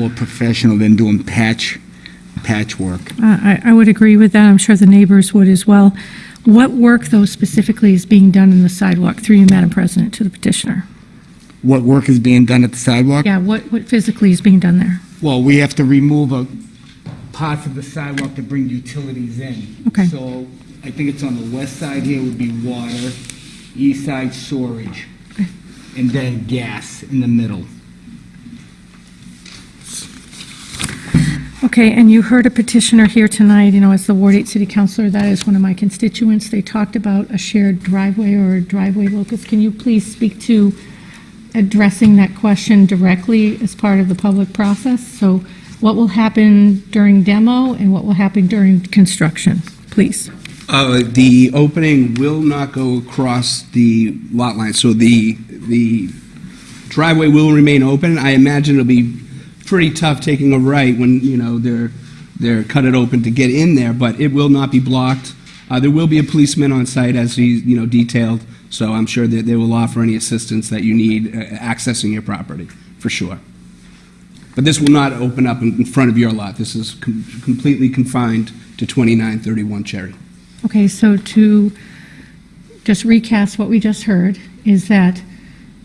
more professional than doing patch, patchwork. Uh, I I would agree with that. I'm sure the neighbors would as well. What work, though, specifically is being done in the sidewalk, through you, Madam President, to the petitioner? What work is being done at the sidewalk? Yeah, what what physically is being done there? Well, we have to remove a parts of the sidewalk to bring utilities in. Okay. So I think it's on the west side here would be water, east side storage, and then gas in the middle. Okay, and you heard a petitioner here tonight, you know, as the Ward 8 City Councilor, that is one of my constituents. They talked about a shared driveway or a driveway locus. Can you please speak to addressing that question directly as part of the public process? So what will happen during demo and what will happen during construction, please? Uh, The opening will not go across the lot line, so the, the driveway will remain open. I imagine it'll be pretty tough taking a right when, you know, they're, they're cut it open to get in there, but it will not be blocked. Uh, There will be a policeman on site as he, you know, detailed, so I'm sure that they will offer any assistance that you need uh, accessing your property, for sure. But this will not open up in front of your lot. This is com- completely confined to 2931 Cherry. Okay, so to just recast what we just heard, is that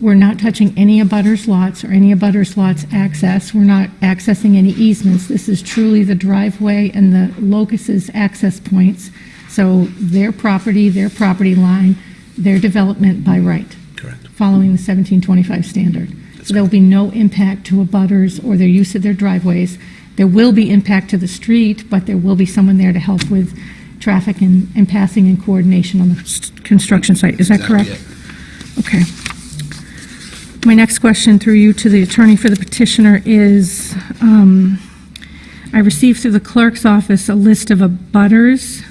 we're not touching any abutters lots or any abutters lots access. We're not accessing any easements. This is truly the driveway and the locus's access points. So their property, their property line, their development by right. Correct. Following the 1725 standard. So there will be no impact to abutters or their use of their driveways. There will be impact to the street, but there will be someone there to help with traffic and, and passing and coordination on the construction site. Is that Exactly correct? Okay. My next question through you to the attorney for the petitioner is, um, I received through the clerk's office a list of abutters.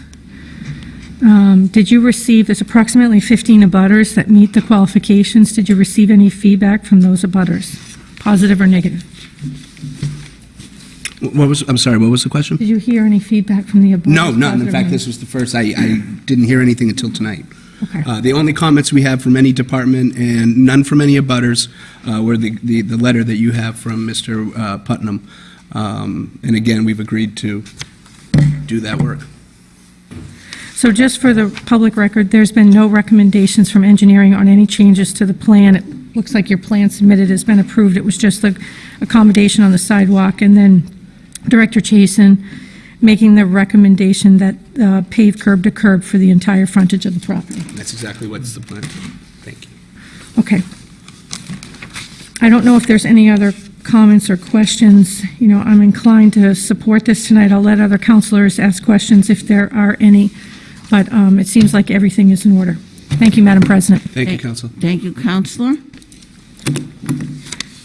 Um, Did you receive, there's approximately 15 abutters that meet the qualifications. Did you receive any feedback from those abutters, positive or negative? What was, I'm sorry, what was the question? Did you hear any feedback from the abutters? No, none. In fact, this was the first, I, I didn't hear anything until tonight. Okay. Uh, The only comments we have from any department and none from any abutters uh, were the, the the letter that you have from Mr. uh, Putnam. Um, And again, we've agreed to do that work. So just for the public record, there's been no recommendations from engineering on any changes to the plan. It looks like your plan submitted has been approved. It was just the accommodation on the sidewalk, and then Director Chason making the recommendation that uh, pave curb to curb for the entire frontage of the property. That's exactly what's the plan. Thank you. Okay. I don't know if there's any other comments or questions. You know, I'm inclined to support this tonight. I'll let other councilors ask questions if there are any, but um, it seems like everything is in order. Thank you, Madam President. Thank you, Council. Thank you, Councilor.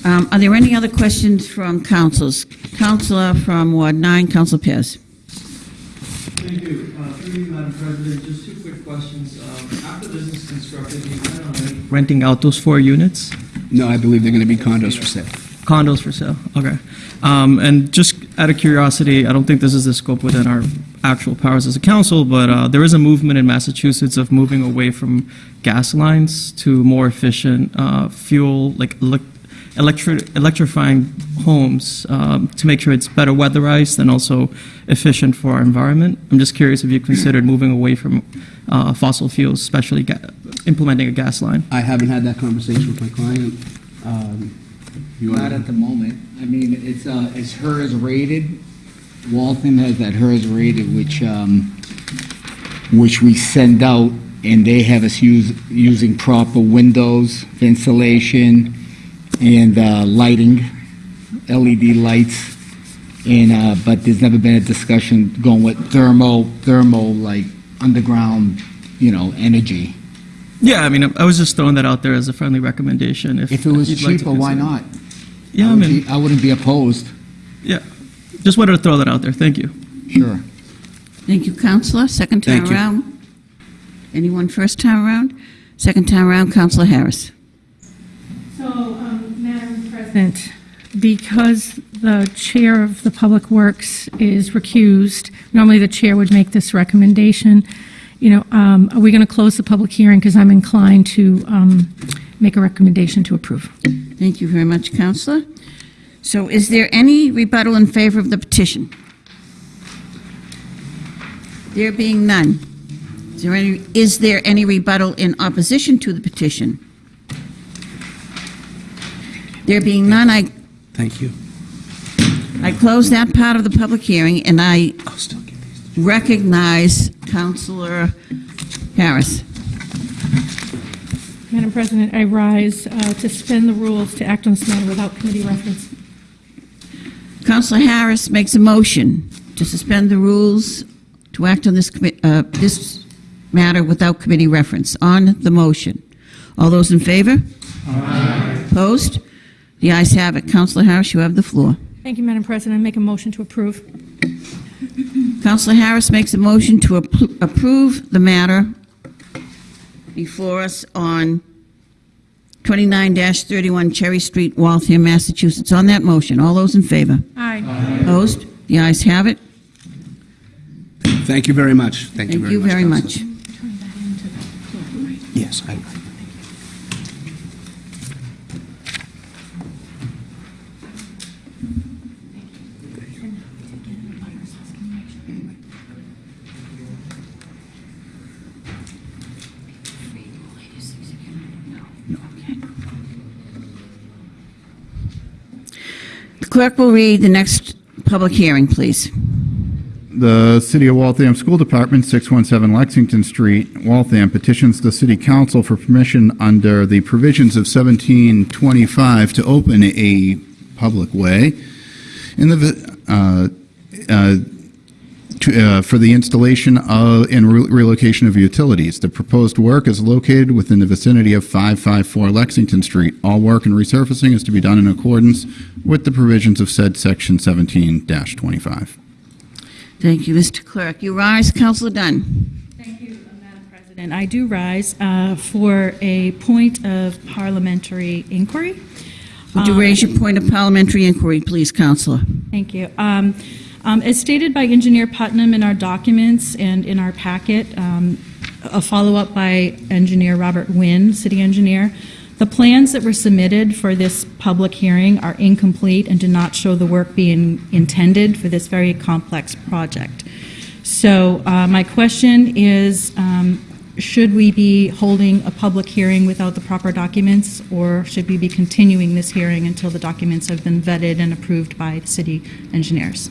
Um, Are there any other questions from councils? Councilor from Ward 9, Councilor Pierce. Thank you. Uh, Through you, Madam President, just two quick questions. Um, After this is constructed, do you plan on renting- renting out those four units? No, I believe they're going to be condos for sale. Condos for sale, okay. Um, And just out of curiosity, I don't think this is the scope within our actual powers as a council, but uh, there is a movement in Massachusetts of moving away from gas lines to more efficient uh, fuel, like elec- electri- electrifying homes um, to make sure it's better weatherized and also efficient for our environment. I'm just curious if you considered moving away from uh, fossil fuels, especially ga- implementing a gas line. I haven't had that conversation with my client. Um, you Not wanna- at the moment. I mean, it's, uh, it's HERS rated. Waltham has that HERS rated, which, um, which we send out, and they have us use, using proper windows, ventilation, and, uh, lighting, LED lights. And, uh, but there's never been a discussion going with thermo, thermo, like, underground, you know, energy. Yeah, I mean, I was just throwing that out there as a friendly recommendation. If, If it was you'd like to cheaper, why not? Yeah, I would mean, be- I wouldn't be opposed, yeah, just wanted to throw that out there. Thank you. sure. Thank you, Councilor. Second time Thank you. around? Anyone first time around? Second time around, Councilor Harris. Because the Chair of the Public Works is recused, normally the Chair would make this recommendation. You know, um, are we going to close the public hearing? Because I'm inclined to um, make a recommendation to approve. Thank you very much, Councilor. So is there any rebuttal in favor of the petition? There being none, is there any, is there any rebuttal in opposition to the petition? There being none, I, Thank you. I close that part of the public hearing, and I I'll still get these. recognize Councilor Harris. Madam President, I rise uh, to suspend the rules to act on this matter without committee reference. Councilor Harris makes a motion to suspend the rules to act on this, commi- uh, this matter without committee reference. On the motion. All those in favor? Aye. Opposed? The ayes have it. Councilor Harris, you have the floor. Thank you, Madam President. I make a motion to approve. Councilor Harris makes a motion to appro- approve the matter before us on 29-31 Cherry Street, Waltham, Massachusetts. On that motion, all those in favor? Aye. Opposed? The ayes have it. Thank you very much. Thank you very you much. very Councilor. much. Yes, I, clerk will read the next public hearing, please. The City of Waltham School Department, 617 Lexington Street, Waltham, petitions the City Council for permission under the provisions of 1725 to open a public way in the, uh, uh, to, uh, for the installation of and re- relocation of utilities. The proposed work is located within the vicinity of 554 Lexington Street. All work and resurfacing is to be done in accordance with the provisions of said Section 17-25. Thank you, Mr. Clerk. You rise, Councilor Dunn. Thank you, Madam President. I do rise uh, for a point of parliamentary inquiry. Would you raise your point of parliamentary inquiry, please, Councilor? Thank you. Um, um, As stated by Engineer Putnam in our documents and in our packet, um, a follow-up by Engineer Robert Wynn, City Engineer, the plans that were submitted for this public hearing are incomplete and do not show the work being intended for this very complex project. So uh, my question is, um, should we be holding a public hearing without the proper documents, or should we be continuing this hearing until the documents have been vetted and approved by the city engineers?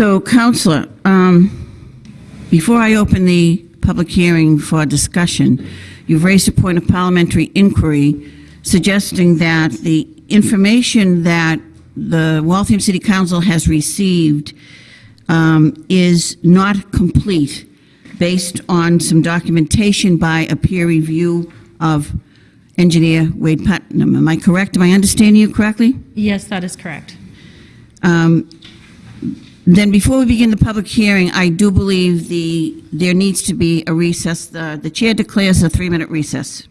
So, Councilor, um, before I open the public hearing for discussion, you've raised a point of parliamentary inquiry suggesting that the information that the Waltham City Council has received um, is not complete based on some documentation by a peer review of engineer Wade Putnam. Am I correct? Am I understanding you correctly? Yes, that is correct. Um, Then before we begin the public hearing, I do believe the, there needs to be a recess. The the chair declares a three-minute recess.